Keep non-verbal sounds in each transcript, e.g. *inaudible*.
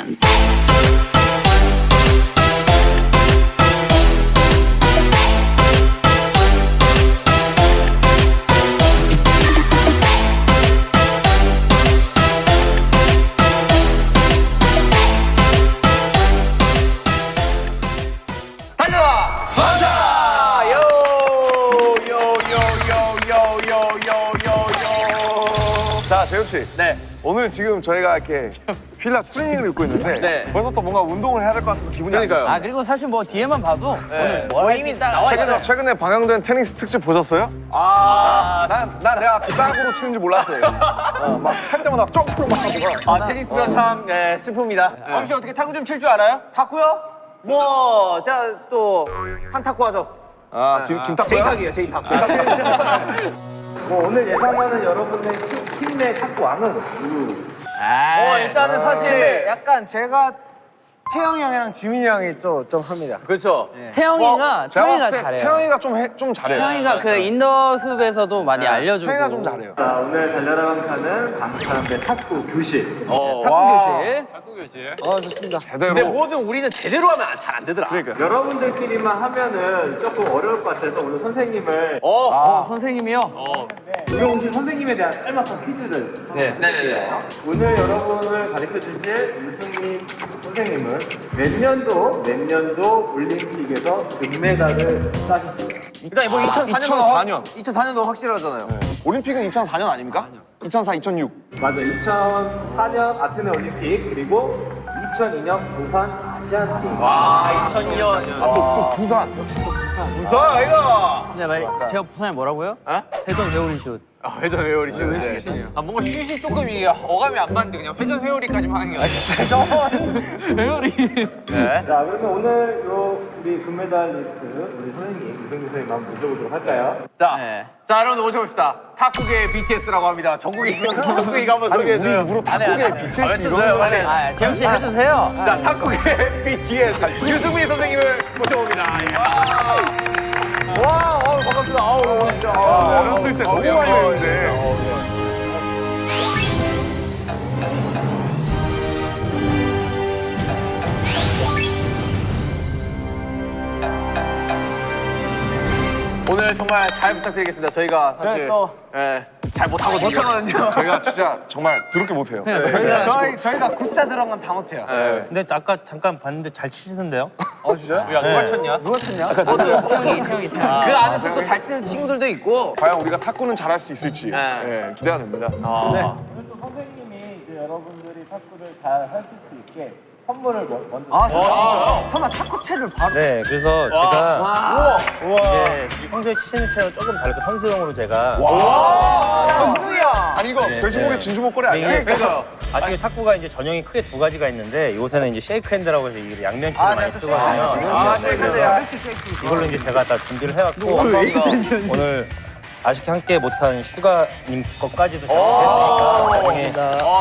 hands. 자, 재현 씨. 네. 오늘 지금 저희가 이렇게 필라 추리닝을 입고 있는데 네. 벌써부터 뭔가 운동을 해야 될 것 같아서 기분이 안 그러니까요. 좋아요. 아 그리고 사실 뭐 뒤에만 봐도 네. 오늘 뭐뭐 이미 나와. 최근에, 최근에 방영된 테니스 특집 보셨어요? 아, 난, 난 내가 뒷땅으로 치는지 몰랐어요. *laughs* 어, 막찰 때마다 점프로 막 하고. 아 테니스가 참 예, 슬픕니다. 예. 혹시 어떻게 탁구 좀 칠 줄 알아요? 탁구요? 뭐, 제가 또 한 탁구 하죠. 아, 김, 김탁구야? 제이탁이에요, 제이탁. 뭐 오늘 예상하는 여러분의 팀, 팀 내 탁구 왕은. 어, 일단은 사실 약간 제가 태형이 형이랑 지민이 형이 좀, 좀 합니다. 그렇죠. 태형이가 제가 태형이가 봤을 때 잘해요. 태형이가 좀, 해, 좀 잘해요. 태형이가 그 인더 숲에서도 많이 알려주고. 태형이가 좀 잘해요. 자, 오늘 달려라 방탄은 방사람의 탁구 교실. 어. 탁구 교실. 어, 좋습니다. 제대로. 근데 뭐든 우리는 제대로 하면 잘 안 되더라. 그러니까. 여러분들끼리만 하면은 조금 어려울 것 같아서 오늘 선생님을 어. 어 선생님이요? 오늘 오신 선생님에 대한 짤막한 퀴즈를 네. 네네네. 오늘 여러분을 가르쳐 주실 유승민 선생님은 몇 년도 몇 년도 올림픽에서 금메달을 따셨습니다. 일단 뭐 2004년도 2004년. 2004년도 확실하잖아요. 올림픽은 2004년 아닙니까? 2004, 2006. 맞아. 2004년 아테네 올림픽 그리고 2002년 부산 아시안 게임. 와, 2002년. 아, 또, 또 부산. 무서워, 이거. 근데 말, 제가 부산에 뭐라고요? 어? 회전 회오리 슛. 아, 회전 회오리시는데. 아 뭔가 슛이 조금 이게 어감이 안 맞는데 그냥 회전 회오리까지만 하는 게 아니야. 회오리. 네. 자, 그러면 오늘 요 우리 금메달 리스트 우리 선생님 이승민 선생님 한번 모셔보도록 할까요? 자, 네. 자, 여러분들 모셔봅시다. 탁구계의 BTS라고 합니다. 전국이, 전국이가 *laughs* 한번 우리 소개해줘요. 일부러 탁구계 아, BTS 이런 빨리. 아 재영 씨 해주세요. 자, 탁구계의 *laughs* BTS 유승민 선생님을 모셔봅니다. 와, 어, 반갑습니다. 아우, 진짜. 아우, 어렸을 때 아우, 너무 많이 아우, 했는데. 오늘 정말 잘 부탁드리겠습니다. 저희가 사실 또- 예, 잘 못하거든요. *laughs* 저희가 진짜 정말 더럽게 못해요. 네, 저희가 저희 저희가 굿자 들어간 건 다 못해요. 예. 근데 아까 잠깐 봤는데 잘 치시던데요? 어 진짜요? 야 누가 쳤냐? 누가 쳤냐? 태영이 태영이 그 태영이. 안에서 또 잘 치는 친구들도 있고. 과연 우리가 탁구는 잘할 수 있을지 네. 예, 기대가 됩니다. 아, 또 선생님이 이제 여러분들이 탁구를 잘 하실 수 있게 선물을 뭐- 먼저. 아, 진짜요? 설마 탁구채를 바로? 네, 그래서 제가 이제 평소에 치시는 채와 조금 다르게 선수용으로 제가 선수야. 아니 이거 돼지고기 진주 목걸이 아니야? 이게 아시게 탁구가 이제 전형이 크게 두 가지가 있는데 요새는 이제 쉐이크 핸드라고 해서 이게 양면치를 많이 쓰거든요. 아, 네, 쉐이크 그래서 쉐이크 쉐이크. 이걸로 이제 제가 다 준비를 해왔고 오늘 아쉽게 함께 못한 슈가님 것까지도 준비했으니까 나중에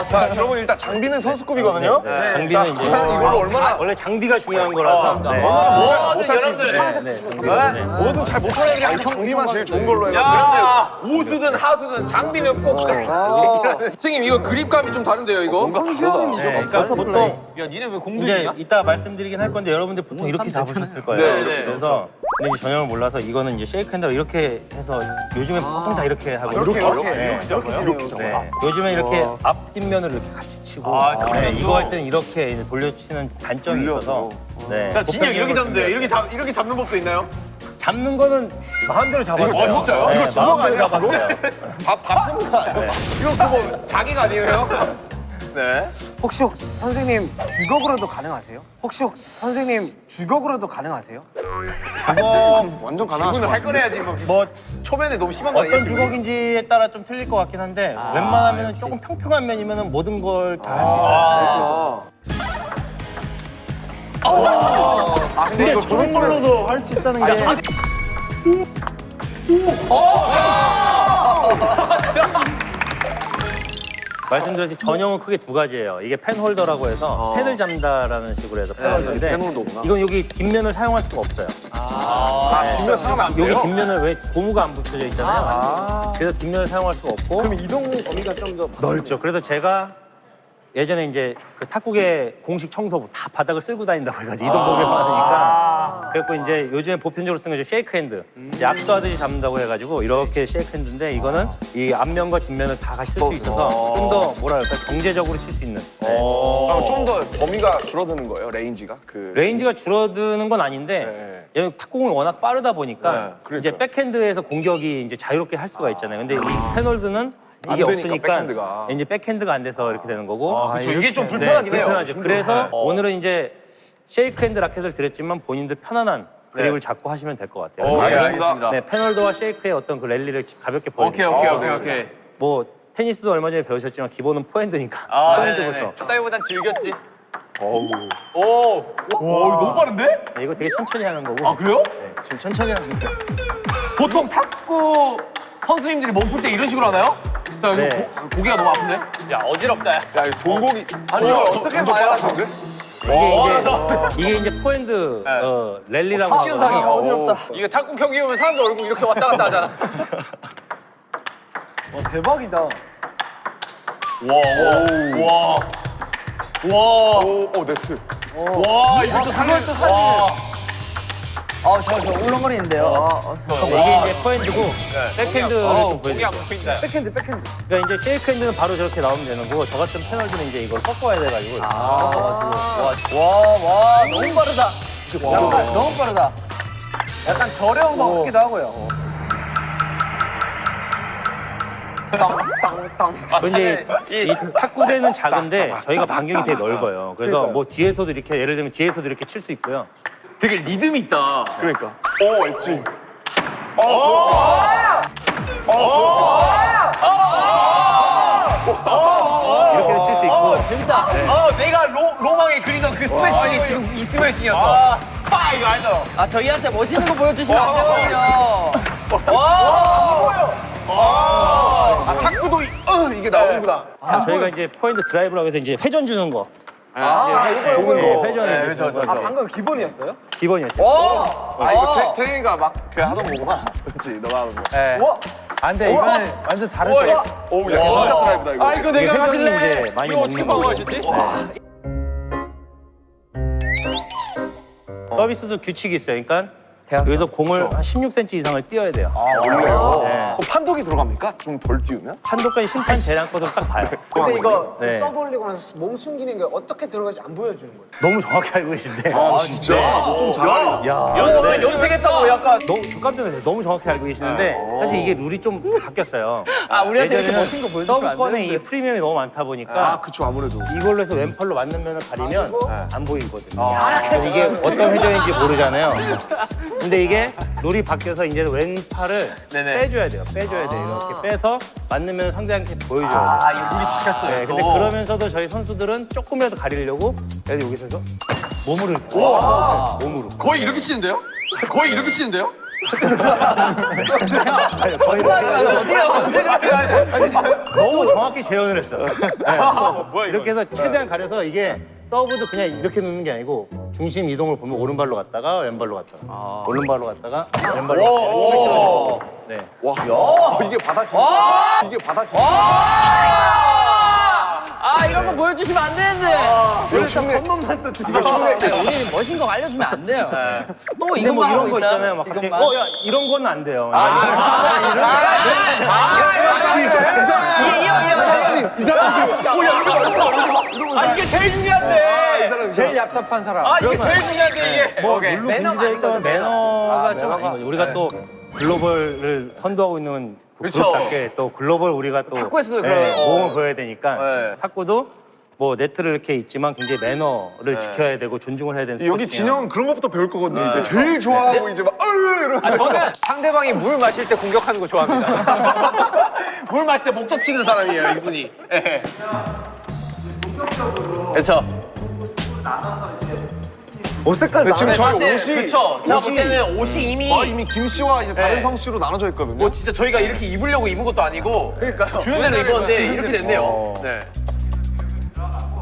자, 여러분 일단 장비는 선수급이거든요. 네, 장비는 이제 이걸로 얼마나 원래 장비가 중요한 거라서 네. 뭐든 여러분들 네, 네, 네. 뭐든 잘 못하는 애들이 항상 장비만 제일 좋은 걸로 해가지고. 여러분들 고수든 하수든 장비는 꼭 챙기라는. 선생님 이거 그립감이 좀 다른데요 이거? 네, 그러니까 보통 야 니네 왜 공들이냐? 이따 말씀드리긴 할 건데 여러분들 보통 이렇게 잡으셨을 거예요. 네, 네. 그래서 근데 이제 전형을 몰라서 이거는 이제 쉐이크 핸드로 이렇게 해서 요즘에 보통 다 이렇게 하고 이렇게, 이렇게? 네. 이렇게 이렇게 네. 요즘에 이렇게 앞 뒷면을 이렇게 같이 치고 네, 이거 할 때는 이렇게 이제 돌려치는 단점이 있어서 네. 자, 진영 이렇게 보편적으로 잡는데 이렇게 잡 이렇게 잡는 법도 있나요? 잡는 거는 마음대로 잡아도 돼요. 어, 진짜요? 네, 이거 주먹. 밥밥 해는 거 아니야? 이거 그거 자기가 아니에요? 네. 혹시 혹- 선생님 주걱으로도 가능하세요? 혹시 혹- 선생님 주걱으로도 가능하세요? 완전 가능하실 질문을 것. 거래야지 뭐, 뭐 초면에 너무 심한 거? 어떤 주걱인지에 따라 좀 틀릴 것 같긴 한데 웬만하면 조금 평평한 면이면 모든 걸 다 할수 있어요. 아, 근데 이거 저런 걸로도 할 수 있다는 게. 말씀드렸듯이 전형은 크게 두 가지예요. 이게 펜 홀더라고 해서 펜을 잡는다라는 식으로 해서 펜 홀더인데 펜 홀더구나. 이건 여기 뒷면을 사용할 수가 없어요. 아, 뒷면 사람 안 돼요? 여기 뒷면을 왜 고무가 안 붙여져 있잖아요. 그래서 뒷면을 사용할 수가 없고 그럼 이동 범위가 좀 더 넓죠. 그래서 제가 예전에 이제 그 탁구계 공식 청소부 다 바닥을 쓸고 다닌다고 해가지고 이동 공격 많으니까 그래갖고 이제 요즘에 보편적으로 쓰는 게 쉐이크 핸드 이제 악수하듯이 잡는다고 해가지고 이렇게 쉐이크 핸드인데 이거는 이 앞면과 뒷면을 다 같이 쓸 수 있어서 좀 더 뭐랄까 경제적으로 칠 수 있는 네. 그럼 좀더 범위가 줄어드는 거예요, range가? 그 range가 줄어드는 건 아닌데 얘는 탁구공이 워낙 빠르다 보니까 네. 이제 백핸드에서 공격이 이제 자유롭게 할 수가 있잖아요. 근데 이 펜 홀더는 안 이게 되니까, 없으니까 백핸드가. 이제 백핸드가 안 돼서 이렇게 되는 거고. 아, 그쵸. 이게 좀 불편하긴 해요. 불편하죠. 그래서 오늘은 이제 쉐이크 핸드 라켓을 드렸지만 본인들 편안한 네. 그립을 잡고 하시면 될 것 같아요. 오, 예, 그래서 알겠습니다. 네, 페널드와 쉐이크의 어떤 그 랠리를 가볍게 오케이, 보여드릴게요. 오케이, 오케이, 오케이. 뭐 테니스도 얼마 전에 배우셨지만 기본은 포핸드니까 아, 포핸드부터. 네네네. 따위보단 즐겼지. 어우. 오. 와, 이거 너무 빠른데? 네, 이거 되게 천천히 하는 거고. 아, 그래요? 지금 천천히 하는 거. 보통 탁구 선수님들이 몸풀 때 이런 식으로 하나요? 자, 이거 네. 고, 고개가 너무 아픈데? 야 어지럽다. 야. 야, 이 돌고기. 아니, 이걸 어떻게 봐야 하는데? 이게 이제 이게 이제 포핸드 네. 어, 랠리라고 시은상이 하거든요. 어지럽다. 이거 탁구 경기 보면 사람들 얼굴 이렇게 왔다 갔다 하잖아. *laughs* 와 대박이다. 와, 와, 와, 와, 오, 오, 네트. 와, 이것도 살려. 또 살리. 아, 저, 저 울렁거리는데요. 이게 이제 포핸드고 백핸드를 어, 좀 보여드릴게요. 백핸드 백핸드. 그러니까 이제 쉐이크 핸드는 바로 저렇게 나오면 되는 거고 저 같은 펜 홀더들은 이제 이걸 꺾어야 돼가지고 와, 와, 너무 빠르다. 약간 너무 빠르다. 약간 저렴한 것 같기도 하고요. 땅땅땅. 근데 이 탁구대는 작은데 저희가 반경이 되게 넓어요. 그래서 뭐 뒤에서도 이렇게 예를 들면 뒤에서도 이렇게 칠 수 있고요. 되게 리듬이 있다. 그러니까. 오, 엣지. 이렇게 재밌다. 어, 내가 로, 로망에 그리던 그 스매싱이 지금 이 스매싱이었어. 아, 파 이거 알죠? 아, 저희한테 멋있는 거 보여주시면 안 되거든요. 아, 탁구도 이, 어, 이게 나오는구나. 자, 저희가 이제 포핸드 드라이브라고 해서 이제 회전 주는 거. 아 이거 이거 네, 이거. 회전을 네, 이제 그렇죠, 주는 그렇죠. 거. 아 방금 기본이었어요? 기본이었죠. 아, 이거 태, 태경이가 막 그 하던 거구나. 그렇지, 너가 하는 거. 우와. 안 돼, 이거는 완전 다르죠. 오, 야, 진짜 드라이브다, 이거. 아, 이거 내가 할래. 이제 많이 먹는 거고. 막아주지? 서비스도 규칙이 있어요. 그러니까 대학생. 여기서 공을 한 16cm 이상을 띄어야 돼요. 원래요? 네. 그럼 판독이 들어갑니까? 좀 덜 띄우면? 한도까지 심판 재량권으로 딱 봐요. 근데 이거 네. 서브 올리고 나서 몸 숨기는 게 어떻게 들어가지 안 보여주는 거예요. 너무 정확히 알고 계신데. 아, 진짜? 좀 잘하네. 야, 야, 나 연습했다고 약간. 너무 저 깜짝 놀랐어요. 너무 정확히 알고 계시는데 사실 이게 룰이 좀 바뀌었어요. 아, 우리한테 이렇게 멋진 거 보여주시면 안 서브권에. 이 프리미엄이 너무 많다 보니까 아, 그쵸, 아무래도. 이걸로 해서 왼팔로 맞는 면을 가리면 안 보이거든요. 그래서 이게 어떤 회전인지 모르잖아요. 근데 이게 룰이 바뀌어서 이제 왼팔을 네네. 빼줘야 돼요. 빼줘야 돼요. 이렇게 빼서 맞는 면을 상대한테 보여줘야 돼요. 아, 이거 룰이 바뀌었어요. 네, 근데 또. 그러면서도 저희 선수들은 조금이라도 가리려고 여기서 몸으로 네, 몸으로 거의 이렇게 치는데요? 거의 이렇게 치는데요? 거의 어디가 언제가 너무 정확히 재현을 했어. 네. 뭐야, 이거? 이렇게 해서 최대한 가려서 이게 서브도 그냥 이렇게 넣는 게 아니고 중심 이동을 보면 오른발로 갔다가 왼발로 갔다가 오른발로 갔다가 왼발로 갔다가 네. 와, 야, 이게 받아치는 이게 받아치는 아, 이런 거 보여주시면 안 되는데. 이거 흉내. 이거 흉내. 우리 멋진 거 알려주면 안 돼요. 또 근데 이것만 뭐 이런 거. 있잖아요. 막 갑자기 이것만. 어야 이런 거는 안 돼요. 아 이게 제일 중요한데. 제일 얍삽한 사람. 아 이게 제일 중요한데 이게. 뭐 물론 매너가 있다면 매너가 좀. 우리가 또 글로벌을 선도하고 있는 그 그쵸. 그룹답게 또 글로벌 우리가 또 탁구에서도 네, 그런- 어. 모험을 보여야 되니까 네. 탁구도 뭐 네트를 이렇게 있지만 굉장히 매너를 지켜야 되고 존중을 해야 되는 여기. 진영은 그런 것부터 배울 거거든요. 이제 제일 좋아하고 이제 막, 으 이러면서. 아, 저는 상대방이 물 마실 때 공격하는 거 좋아합니다. *laughs* 물 마실 때 목적 치는 사람이에요, 이분이. 예. 그렇죠. 옷 색깔 근데 지금 저희 사실 옷이 그쵸. 제가 볼 때는 옷이 이미 아, 이미 김 씨와 이제 다른 네. 성 씨로 나눠져 있거든요. 뭐 진짜 저희가 이렇게 입으려고 입은 것도 아니고 주는 대로 입었는데 이렇게 됐네요. 어. 네.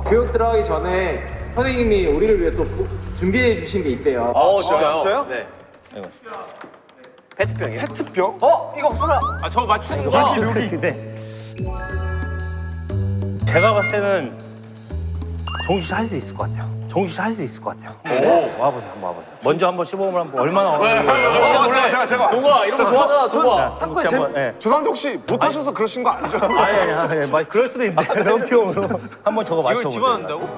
교육 들어가기 전에 선생님이 우리를 위해 또 부- 준비해 주신 게 있대요. 어, 진짜요? 진짜요? 네. 아이고. 페트병이요? 페트병? 어 이거 수라. 아 저거 맞추는 거. 근데 제가 봤을 때는 정식 할수 있을 것 같아요. 정식 할수 있을 것 같아요. 와보세요, 한번 와보세요. 먼저 한번 시범을 한번 얼마나 어려운지. 제가 제가 제가 종아 이런 거 좋아하잖아 종아. 탁구에 한번, 예. 죄송한데 혹시 못하셔서 그러신 거 아니죠? 아니, 아니, 아니, 그럴 수도 있는데 럼피용으로 한번 저거 맞춰보세요. 집어넣는다고?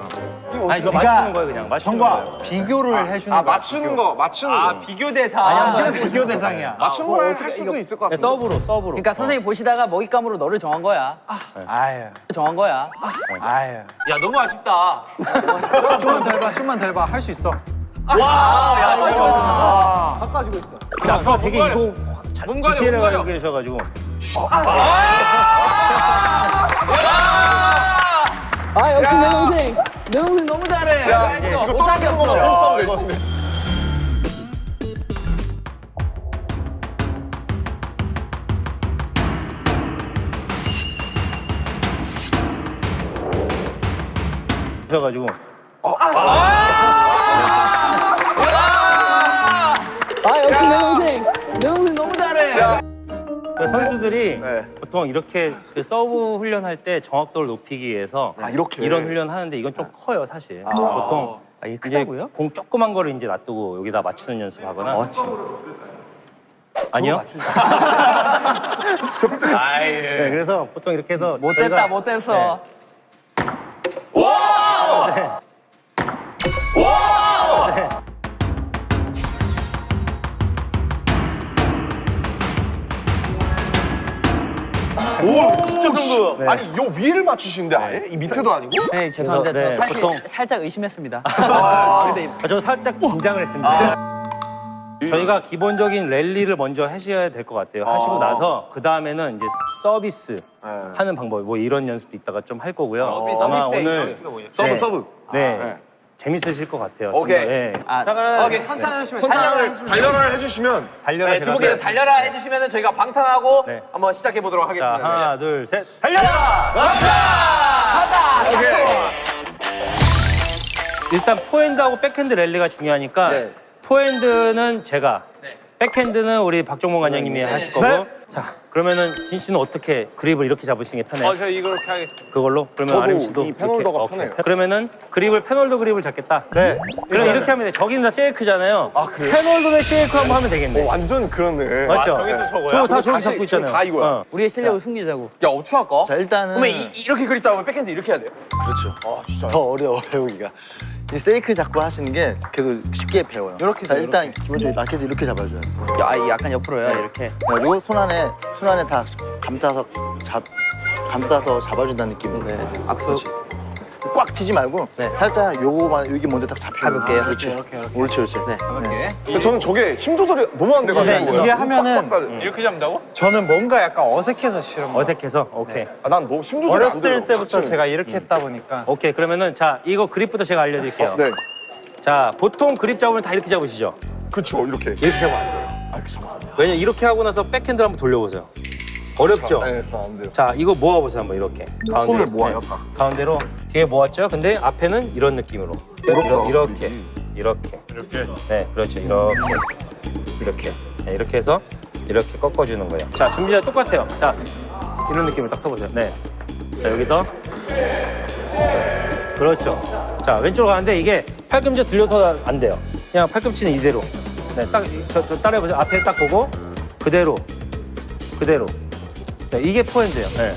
아니, 이거 맞추는 거예요, 그냥 맞추는 거예요. 비교를 해주는 아 거야. 맞추는 거 맞추는 아 거 비교 대상. 아니, 비교 대상이야. 맞추는 거할 수도 있을 것 네, 같은데 서브로, 서브로. 그러니까 선생님 보시다가 먹잇감으로 너를 정한 거야. 아유, 정한 거야. 아유. 야 너무 아쉽다. 좀만 더 해봐, 좀만 더 해봐. 할 수 있어. 근데 아까 되게 이거 잘 디테일하게 계셔가지고. 아 역시 내 동생. 내 동생 너무 잘해. 이거 떨어지는 거만 연습하고 열심히. 그래가지고. 아 선수들이 네. 보통 이렇게 그 서브 훈련할 때 정확도를 높이기 위해서 아, 이렇게? 이런 훈련 하는데 이건 좀 커요 사실. 보통 아, 이게 이제 크다고요? 공 조그만 거를 이제 놔두고 여기다 맞추는 연습하거나. 아니요. *laughs* 네, 그래서 보통 이렇게 해서 못됐다 저희가- 못됐어. 오 진짜 정도 네. 아니 요 위를 맞추시는데 아예? 이 밑에도 아니고? 네 죄송합니다. 네, 저 사실 보통- 살짝 의심했습니다. 아, *laughs* 저 살짝 긴장을 했습니다. 저희가 기본적인 랠리를 먼저 하셔야 될 것 같아요. 하시고 나서 그 다음에는 이제 서비스 하는 방법, 뭐 이런 연습도 이따가 좀 할 거고요. 아마 오늘 서브 네. 서브 네, 재밌으실 것 같아요. 오케이. 좀 더, 네. 아, 오케이. 천천히 하시면 선장을 단련을 해주시면 달려라 네, 제가. 두 분께서 달려라 해주시면 저희가 방탄하고 네. 한번 시작해 보도록 자, 하겠습니다. 하나, 둘, 셋, 달려라! 일단 포핸드하고 백핸드 랠리가 중요하니까 네. 포핸드는 제가, 백핸드는 우리 박종범 관장님이 하실 거고. 자, 그러면은 진 씨는 어떻게 그립을 이렇게 잡으시는 게 편해요? 어 저 이렇게 하겠습니다. 그걸로? 그러면 아름 씨도 이 펜홀더가 이렇게? 편해요. 오케이. 그러면은 그립을 펜홀더 그립을 잡겠다. 네. 그럼 이렇게 하면 돼. 저기는 다 쉐이크잖아요. 아, 그래요? 펜홀더 대 쉐이크 한번 하면 되겠네. 어, 완전 그러네 맞죠? 저게 또 저거야? 저거 다 저기 잡고 있잖아요. 다 이거야. 어. 우리의 실력을 숨기자고. 야 어떻게 할까? 자, 일단은 그러면 이, 이렇게 그립 잡으면 백핸드 이렇게 해야 돼요? 더 어려워 배우기가. 이 쉐이크 잡고 하시는 게 계속 쉽게 배워요. 이렇게 자, 일단 기본적으로 라켓을 이렇게 잡아줘요. 야, 이 약간 옆으로요 이렇게. 그리고 손 안에 손 안에 다 감싸서 잡 감싸서 잡아준다는 느낌으로. 네. 악수. 꽉 치지 말고 살짝 요거만 여기 먼저 딱 잡히면 가볍게. 그렇지. 옳지, 옳지. 네. 근데 저는 저게 힘 조절이 너무 안 돼가지고 네. 이게 하면은 빡빡거려. 이렇게 잡는다고? 저는 뭔가 약간 어색해서 싫은 거예요. 어색해서? 오케이. 아, 난 너무 힘 조절이 안 돼요 어렸을 때부터 자체는. 제가 이렇게 했다 보니까 오케이. 그러면은 자, 이거 그립부터 제가 알려드릴게요. 네 자, 보통 그립 잡으면 다 이렇게 잡으시죠? 그쵸 이렇게 이렇게 잡으면 안 돼요. 왜냐면 이렇게 하고 나서 백핸드를 한번 돌려보세요. 어렵죠? 네, 잘안 돼요 자, 이거 모아보세요. 한번 이렇게. 손을 네. 모아요, 딱. 가운데로 뒤에 모았죠? 근데 앞에는 이런 느낌으로. 어렵다, 이렇게. 이렇게. 이렇게. 네, 그렇죠. 이렇게. 이렇게. 네, 이렇게 해서 이렇게 꺾어주는 거예요. 자, 준비자 똑같아요. 자, 이런 느낌을 딱 써보세요. 네. 자, 여기서. 그렇죠. 자, 왼쪽으로 가는데 이게 팔꿈치 들려서 안 돼요. 그냥 팔꿈치는 이대로. 네, 딱, 저, 저 따라해보세요. 앞에 딱 보고, 그대로. 그대로. 네, 이게 포핸드예요. 네.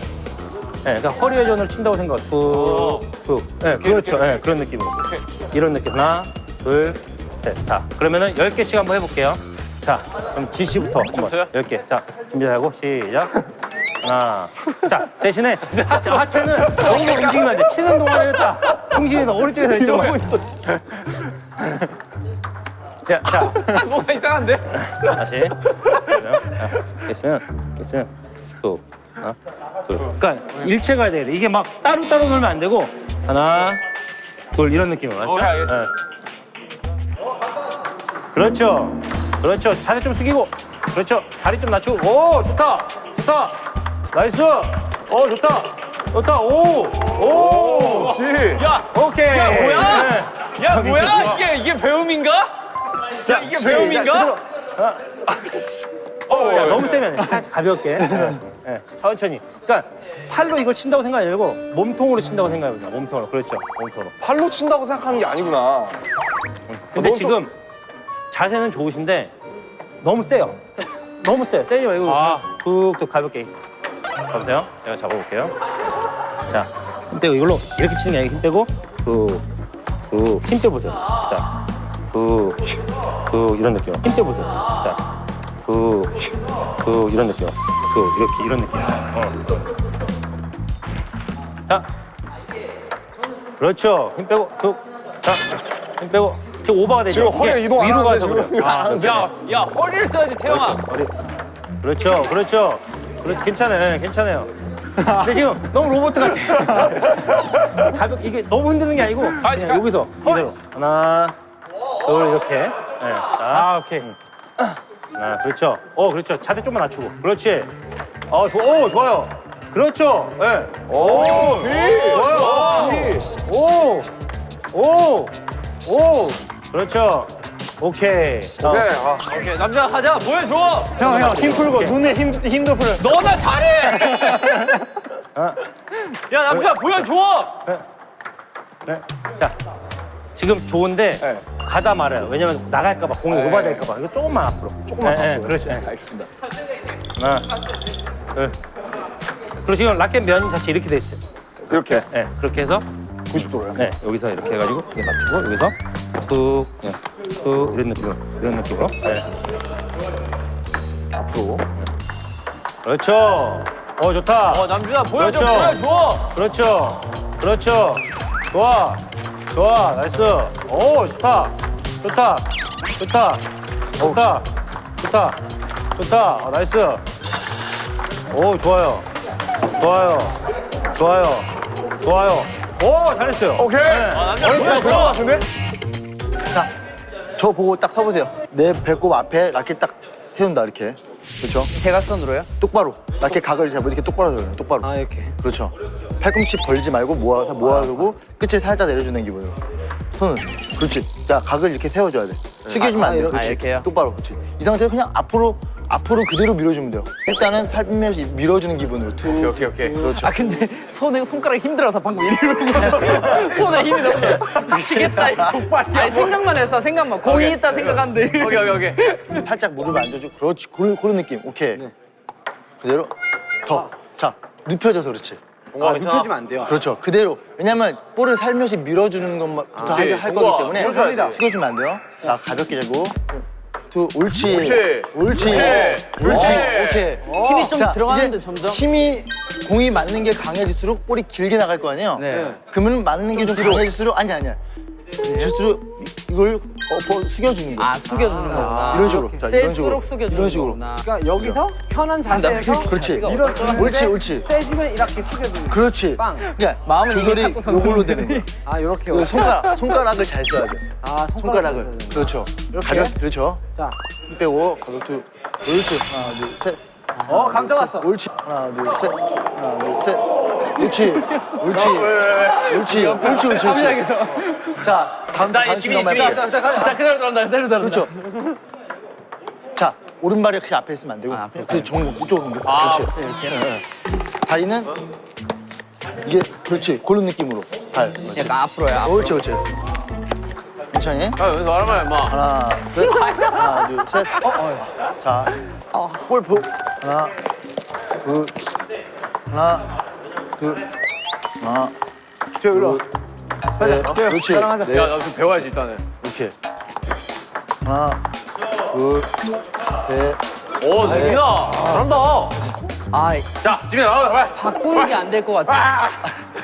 네, 그러니까 허리 회전을 친다고 생각. 툭, 툭. 네, 그렇죠. 네, 그런 느낌으로. 이런 느낌. 하나, 둘, 셋. 자, 그러면은 10개씩 한번 해볼게요. 자, 그럼 지 씨부터 한번. 저요? 10개. 자, 준비하고 시작. 하나. 자, 대신에 하체, 하체는 너무 움직이면 안 돼. 치는 동안에는 딱 중심이 오른쪽에서 왼쪽으로. 하고 있어. 자, 자, *laughs* 뭐가 이상한데? 다시. 됐으면, 됐으면, 툭, 하나, 둘. 그러니까 일체 가야 돼. 이게 막 따로따로 놀면 안 되고, 하나, 둘, 이런 느낌으로. 맞죠? 오케이, 알겠습니다. 네. 그렇죠. 그렇죠. 자세 좀 숙이고. 그렇죠. 다리 좀 낮추고. 오, 좋다. 좋다. nice. 오, 좋다. 좋다. 오, 오. 그렇지 야, 오케이. 야, 뭐야? 네. 야 뭐야? 이게 이게 배움인가? 야 이게 배움인가? 야, 너무 세면 안 돼. 살짝 가볍게. 네. 예, 천천히. 그러니까 팔로 이걸 친다고 생각하지 말고 몸통으로 친다고 생각해보세요. 몸통으로. 그렇죠. 몸통으로. 팔로 친다고 생각하는 게 아니구나. 근데 너무 지금 자세는 좋으신데 너무 세요. 너무 세요. 세지 말고 툭툭 가볍게. 가보세요. 제가 잡아볼게요. 자, 힘 빼고 이걸로 이렇게 치는 게 아니고 힘 빼고 툭, 툭, 힘 빼보세요. 자, 툭, 툭 이런 느낌. 힘 빼보세요. 자, 툭, 툭 이런 느낌. 툭 이렇게 이런 느낌. 어. 자, 그렇죠. 힘 빼고 툭. 자, 힘 빼고. 지금 오버가 되죠. 지금 이게 이동 안 위로 가서 그래요. 이거 안 하는데. 야, 야 허리를 써야지 태영아. 머리. 그렇죠, 그렇죠. 그래, 괜찮아요, 괜찮아요. 근데 지금 *laughs* 너무 로봇 같아. *laughs* 가볍게 이게 너무 흔드는 게 아니고 그냥 가- 여기서 이대로 하나, 둘 이렇게. 네. 아, 오케이. 하나, 그렇죠. 어, 그렇죠. 자세 좀만 낮추고. 그렇지. 어, 좋, 오, 좋아요. 그렇죠. 예. 네. 오, 좋아요. 오, 오, 오, 그렇죠. 오케이. 어. 네, 아, 오케이 남자 가자 보여줘. 형, 형, 힘 풀고 눈에 힘, 힘도 풀어. 너나 잘해. 아. 야 남자 보여줘. 네. 자, 지금 좋은데 네. 가다 말아요. 왜냐면 나갈까 봐 공이 네. 오버될까 봐. 이거 조금만 앞으로. 조금만 네, 네, 앞으로. 그렇죠. 네. 알겠습니다. 하나, 둘. 그리고 지금 라켓 면 자체 이렇게 돼 있어요. 이렇게 네, 그렇게 해서 90도로요. 네, 여기서 이렇게 해가지고 이게 맞추고 여기서 툭, 네, 툭 이런 느낌으로, 이런 느낌으로. 네. 앞으로. 그렇죠. 어 좋다. 어 남준아 보여줘 그렇죠. 보여줘. 그렇죠. 그렇죠. 좋아. 좋아. nice. 오, 좋다. 좋다. 좋다. 좋다. 좋다. 좋다. 어, nice. 오, 좋아요. 좋아요. 좋아요. 좋아요. 오, 잘했어요. 오케이. 아 남자 정도 보여줘. 될것 같은데? 자, 저 보고 딱 서보세요. 내 배꼽 앞에 라켓 딱 세운다 이렇게. 그렇죠? 대각선으로요? 똑바로. 라켓 각을 잡고 이렇게 똑바로 세워요. 똑바로. 아 이렇게. 그렇죠. 팔꿈치 벌지 말고 모아서 모아두고 끝을 살짝 내려주는 기분으로. 손은 그렇지. 자 각을 이렇게 세워줘야 돼. 숙여주면 안 돼. 이렇게. 그렇지. 아, 이렇게요? 똑바로 그렇지. 이 상태에서 그냥 앞으로 앞으로 그대로 밀어주면 돼요. 일단은 살며시 밀어주는 기분으로. 툭. 오케이, 오케이, 오케이. 그렇죠. 아 근데 손에 손가락 힘들어서 방금 이러고 *laughs* 손에 힘이 너무 미치겠다 이 족발이야. 아니 생각만 했어 생각만 공이 있다 생각하는데. 오케이, 오케이, 오케이. 살짝 무릎을 앉아주고 그렇지. 그런, 그런 느낌. 오케이. 그대로 더. 자 눕혀져서 그렇지. 아 눕혀지면 안 돼요. 그렇죠. 그대로. 왜냐면 볼을 살며시 밀어주는 것부터 할, 할 거기 때문에. 숙여주면 안 돼요. 자, 가볍게 재고. 두, 옳지. 옳지. 옳지. 옳지. 오케이. 힘이 좀 자, 들어가는데 점점. 힘이 공이 맞는 게 강해질수록 볼이 길게 나갈 거 아니에요? 네. 그러면 맞는 게 좀 강해질수록 아니 아니야. 질수록 이걸 어, 볼 숙여주는 거야. 아 숙여주는 거구나. 이런 식으로. 자, 이런 식으로. 숙여주는 이런 식으로. 거구나. 그러니까 여기서 편한 자세에서 그렇지. 밀어주는데 옳지, 옳지. 세지면 이렇게 숙여주는. 그렇지. 빵. 그러니까 마음은 이미 조절이. 요걸로 되는 거야. *laughs* 아 이렇게. 그 손가락, 손가락을 잘 써야 돼. 아 손가락을. 손가락을. 그렇죠. 이렇게? 가볍, 그렇죠. 자, 힘 빼고 가볍게. 옳지. 하나, 둘, 셋. 어 감정 왔어. 옳지. 하나, 둘, 셋. 하나, 둘, 셋. 옳지. 옳지. 옳지. 옳지, 옳지, 옳지. 자, 다음 자, 다음 이 지민이, 순간 지민이. 말이야. 자 그대로 들어간다 그대로 들어간다. 그렇죠. 자, 오른발이 그냥 앞에 있으면 안 되고. 아, 앞에 그렇지. 정 이쪽으로 옮겨. 그렇지. 네. 다리는 이게 그렇지. 그런 느낌으로. 발. 약간 앞으로야. 옳지, 옳지. 천천히. 야, 여기서 말하면 임마. 하나, 둘, *laughs* 하나, 둘, 셋. 어, 어. 자, 볼 보. 하나, 둘, 하나, 둘, 하나, 저 일로. 넷. 그렇지. 따라가자. 넷. 야, 나좀 배워야지, 일단은. 이렇게. 하나, 둘, 셋. 오, 지민아. 잘한다. 아 자, 지민아, 나와, 빨리. 바꾸는 게 안 될 것 같아.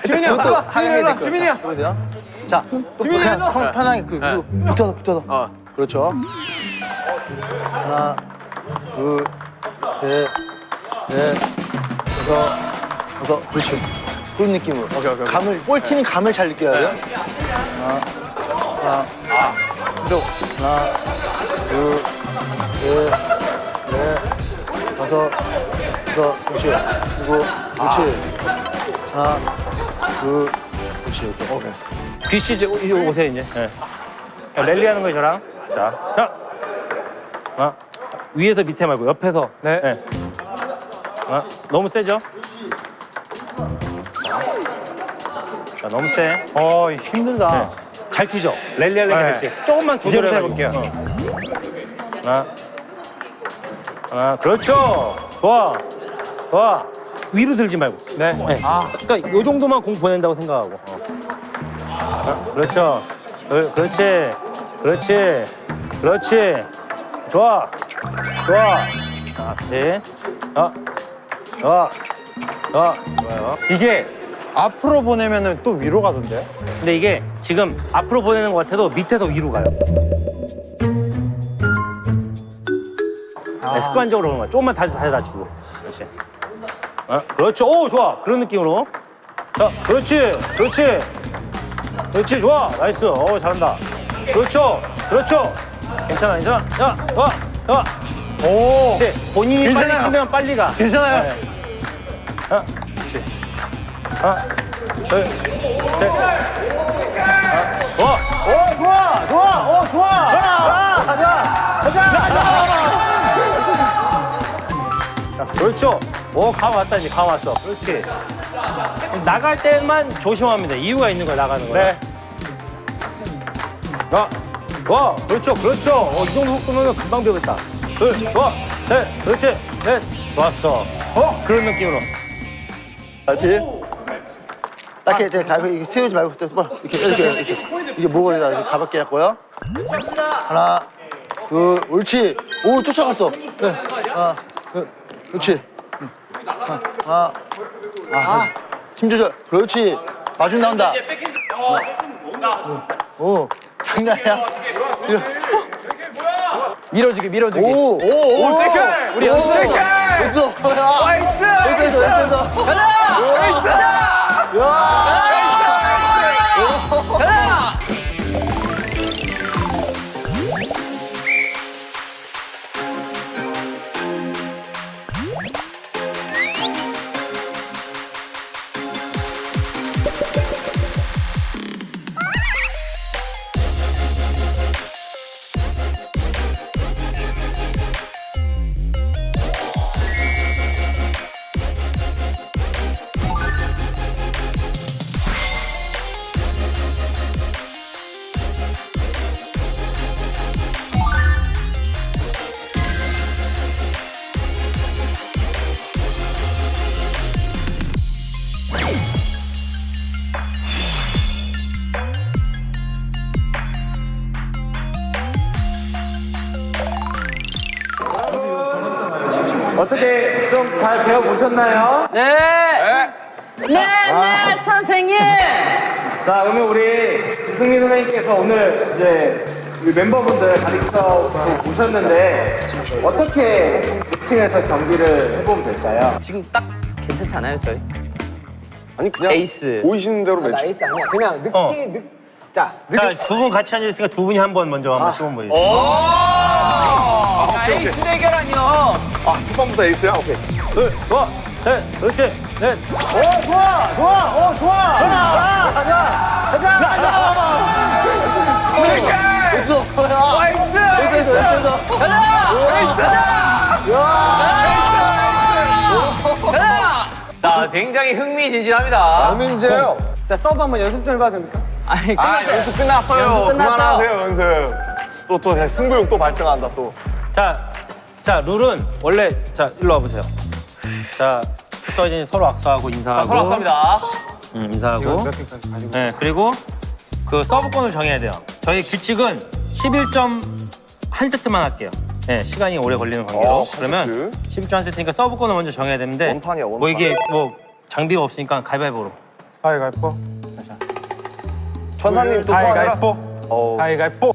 지민이 형. 하향 지민이 형, 될 지민이. 형. 자, 지민이. 편- 편하게 그, 그 붙어서 붙어서. 어. 그렇죠. 하나, 둘, 셋, 넷, 다섯, 다섯. 그렇지. 그런 느낌으로. 오케이, 오케이. 감을 볼 튀는 감을 잘 느껴야 돼요. 하나, 하나, 아, 또 하나, 둘, 셋, 넷, 다섯, 다섯. 그렇지. 그리고 그렇지. 하나, 둘, 그렇지. 이렇게. 오케이. 귀씨 이제 오- 이제 오세요 이제. 네. 자, 랠리 하는 거예요 저랑. 자, 자. 어? 위에서 밑에 말고 옆에서. 네. 아, 너무 세죠? 너무 세. 어 힘들다. 잘 튀죠? 랠리할래 네. 할지 조금만 조절해볼게요. 해볼게요. 하나, 하나, 그렇죠. 좋아, 좋아. 위로 들지 말고. 네. 네. 아, 그러니까 요 정도만 공 보낸다고 생각하고. 어. 아, 그렇죠. 그, 그렇지, 그렇지, 그렇지. 좋아, 좋아. 자, 네. 아, 좋아, 좋아, 좋아요. 이게 앞으로 보내면은 또 위로 가던데. 근데 이게 지금 앞으로 보내는 것 같아도 밑에서 위로 가요. 네, 습관적으로 그런 거야. 조금만 다시 다시 주고. 그렇지. 어? 그렇죠. 오, 좋아. 그런 느낌으로. 자, 그렇지. 그렇지. 그렇지. 좋아. nice. 어, 잘한다. 그렇죠. 그렇죠. 괜찮아, 괜찮아. 자, 좋아. 좋아. 오. 네, 본인이 괜찮아요. 빨리 치면 빨리 가. 괜찮아요. 네. 그렇지. 하나, 둘, 셋. 하나, 어, 어, 좋아, 좋아, 어, 좋아. 아, 가자, 가자, 가자. 자, 그렇죠. 오, 감 왔다, 이제 감 왔어. 그렇지. 나갈 때만 조심합니다. 이유가 있는 거야, 나가는 거야. 네. 자, 와, 그렇죠, 그렇죠. 어, 이 정도 속도면 금방 배우겠다. 둘, 좋아, 셋, 그렇지, 넷, 좋았어. 어, 그런 느낌으로. 알지? 딱 이렇게 가볍게 이렇게 세우지 말고 똑바로 이렇게 이렇게 이렇게 이게 목걸이다 이렇게 가볍게 했고요. 하나, 둘, 옳지. 오 쫓아갔어. 네. 하나, 둘, 그렇지. 응. 하나, 아, 힘 조절. 그렇지. 마중 나온다. 오, 장난이야. 밀어주기 밀어주기. 오, 오, 오, 체크! 우리 연습. 화이트! 됐어, 됐어. 가자. 가 자. 자, 그러면 우리 승민 선생님께서 오늘 이제 우리 멤버분들 가르쳐 보셨는데 어떻게 매칭해서 경기를 해보면 될까요? 지금 딱 괜찮지 않아요, 저희? 아니 그냥 에이스. 보이시는 대로 매치. nice 아니야. 그냥 느낌, 어. 느, 자, 자, 두 분 같이 앉아있으니까 두 분이 한 번 먼저 한번 시범 보여주세요. 아, 에이스 대결 아니요. 아 첫 번부터 에이스야. 오케이. 둘, 좋아, 셋, 그렇지, 넷. 오, 좋아, 좋아, 오, 좋아. 하나, 가자, 가자, 가자. 자, 굉장히 흥미진진합니다. 민재요. 자 서브 한번 연습 좀 해봐도 됩니까? 아니, 아. 연습 끝났어요. 연습. 그만하세요 연습. 또 또 승부욕 또 발동한다 또. 자, 자, 룰은 원래 자, 일로 와보세요. 자, 붙어진 서로 악수하고 인사하고. 서로 합니다. 응, 인사하고. 네, 그리고 그 서브권을 정해야 돼요. 저희 규칙은 11점 한 세트만 할게요. 네, 시간이 오래 걸리는 관계로. 어, 한 그러면 11점 한 세트니까 서브권을 먼저 정해야 되는데. 원판이야, 원판. 뭐 이게 뭐 장비가 없으니까 가위바위보로. 가위가위보. 천사님 또 소환해라. 어. 가위바위보.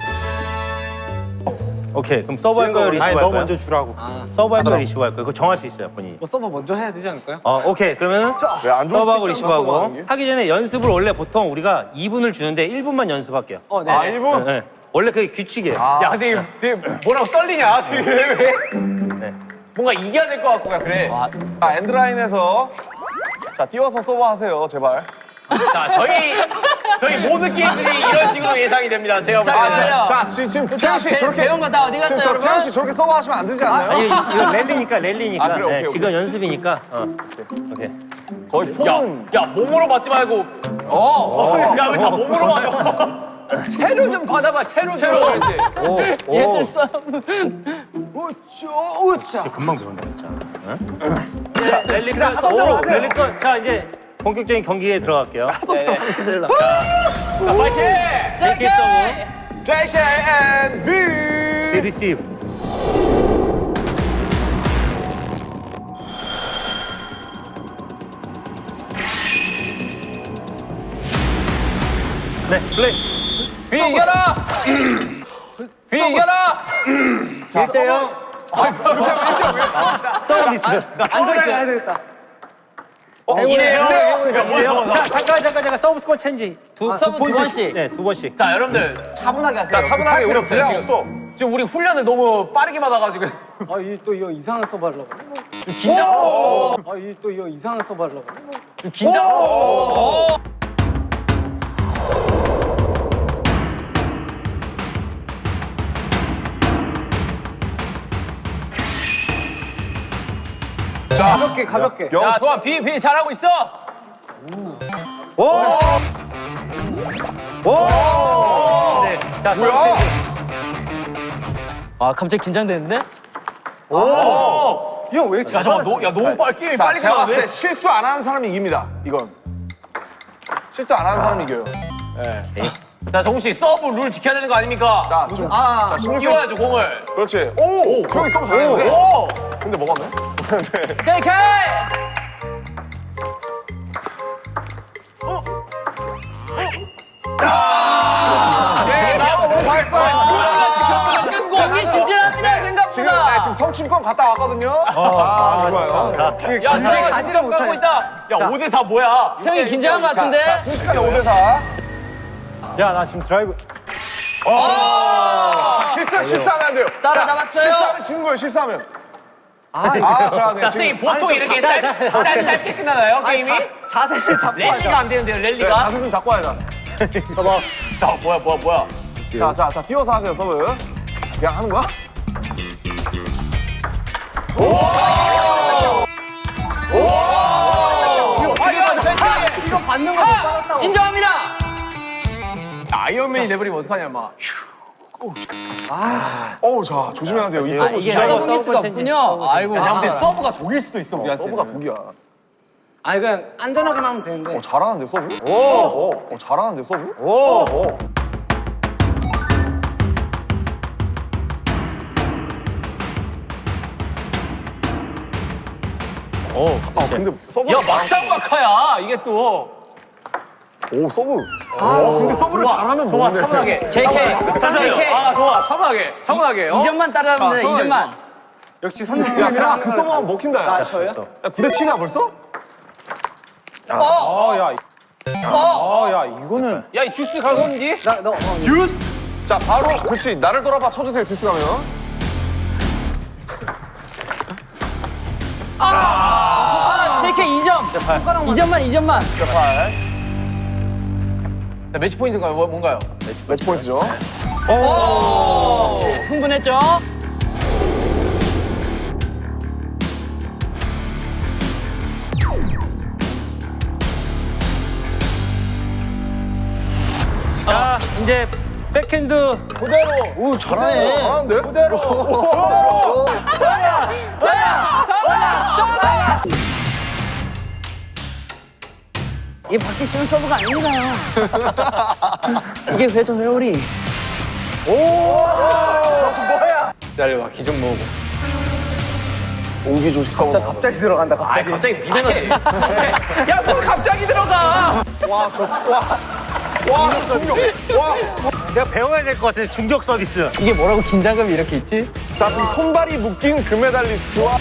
오케이, 그럼 서브 할 거예요, 리시브 아니 할너 거예요? 먼저 주라고. 서브 할 거예요, 리시브 할 거예요? 그거 정할 수 있어요, 본인이. 뭐 서브 먼저 해야 되지 않을까요? 어, 오케이. 그러면 왜안 서브하고 있잖아, 리시브하고. 하기 전에 연습을 원래 보통 우리가 2분을 주는데 1분만 연습할게요. 어, 네. 아 1분? 네, 네. 원래 그게 규칙이에요. 야, 근데 이게 되게 뭐라고 떨리냐? 되게 왜? 네. 뭔가 이겨야 될 것 같고 그래. 자 엔드라인에서 자 띄워서 서브 하세요 제발. 자, 저희 저희 모든 게임들이 이런 식으로 예상이 됩니다. 제가 볼 자, 때는. 자, 자, 지- 지금 태영 씨 배- 저렇게 배운 거 다 어디 갔어요, 지금 저 여러분? 태영 씨 저렇게 서브 하시면 안 되지 않나요? 아니 이거 랠리니까 랠리니까. 아, 그래, 오케이, 네, 오케이. 지금 연습이니까. 어. 오케이. 거의 폼은 야, 몸으로 맞지 말고. 어. 야, 왜 다 몸으로 맞아? *laughs* 채로 좀 받아봐 채로 좀. 오, 오. 얘들 싸움. 금방 배운다 진짜. 응? 자 랠리 플러스 오 랠리 건. 자 이제 본격적인 경기에 들어갈게요. 파이팅! JK 서브. JK and B. 리시브. 네 플레이. 비 이겨라. 비 이겨라. 1대0 서비스. 안전하게 해야 되겠다. 이래요. 이래요. 자 잠깐 잠깐 잠깐 서브 스코어 체인지 두, 서브 두 포인트씩. 번씩. 네, 두 번씩. 자, 여러분들 차분하게 하세요. 자, 차분하게 우리 할 필요 분량 없어. 지금. 지금 우리 훈련을 너무 빠르게 받아가지고. 아, 이 또 이거 이상한 서브 하려고. 긴장. 아, 이 또 이거 이상한 서브 하려고. 긴장. 가볍게, 가볍게. 영야 좋아 비 비 잘하고 있어. 오. 오. 네. 자 뭐야? 아 갑자기 긴장되는데? 형, 왜 이렇게 야, 잠깐, 너, 야, 너무 빨리 빨리 제가 봤을 때. 실수 안 하는 사람이 이깁니다. 이건 실수 안 하는 사람이 이겨요. 자, 정우 씨, 서브 룰 지켜야 되는 거 아닙니까? 자, 좀, 아 자, 쓰. 끼워야죠, 공을. 그렇지. 오, 형이 서브 잘했는데. 오! 근데 먹었네. JK. 네, 나하고 뭐 진진합니다 지금, 생각보다. 네, 지금 성춘권 갔다 왔거든요. 아, 좋아요. 야 가지를 못하네. 가고 있다. 야, 5대4 뭐야? 태영이 긴장한 것 자, 같은데. 자, 순식간에 5대4. 야 나 지금 드라이브. 자, 실수, 실수하면 안 돼요. 따라잡았어요. 자, 실수하면 지는 거예요, 실수하면. 아, 자, 네, 자, 지금. 선생님, 보통 이렇게 짧, 짧, 짧게 끝나나요, 게임이? 자세를 잡고 랠리가 안 되는데요, 네, 랠리가? 자세 좀 잡고 와야 돼. *laughs* 자, 뭐야, 뭐야, 뭐야. 자, 자, 자, 띄워서 하세요, 서브. 그냥 하는 거야? 이거 받는 거 인정합니다. 아이언맨이 돼버리면 어떡하냐, 막. 어우, 자, 조심해야 돼요. 이아 서브 이게 조심해야 돼요. 서브 미스가 없군요. 아이고. 야, 근데 아. 서브가 독일 수도 있어, 우리한테. 서브가 독이야. 아니, 그냥 안전하게만 하면 되는데. 어, 잘하는데, 서브? 오! 어, 어, 잘하는데, 서브? 오! 오. 오. 아, 근데 서브. 야 막상 막하야 이게 또. 오, 서브. 어, 근데 서브를 잘하면 좋아, 뭐네. 차분하게. JK. JK. 아, 좋아, 차분하게. 차분하게. 어? 2점만 따라하면 돼. 아, 2점만. 역시 야, 선생님이랑 그 서브 하면 먹힌다. 야, 아, 저요? 야 9대 7이야, 벌써? 어. 아, 야. 아, 야, 이거는. 야이 주스 가고온지? 나, 너, 어, 자, 바로, 그렇지. 나를 돌아봐 쳐주세요, 듀스 가면. 아, JK 2점. 2점만 2점만. 자, 매치 포인트가 뭐- 뭔가요? 매치 포인트죠. 오. 흥분했죠? 자 이제 백핸드 오, 잘하네. 잘하는데? 이게 받기 쉬운 서브가 아닙니다. 이게 회전 회오리. 기다려봐, 기좀 모으고. 옹기 조식 서브. 갑자기 들어간다, 아, 갑자기. 갑자기 비벼놨지. 야, 뭘 갑자기 들어가? 와, 저, 와. 와, 중력. 와. 내가 배워야 될 것 같아 중력 서비스. 이게 뭐라고 긴장감이 이렇게 있지? 자, 지금 손발이 묶인 금메달리스트와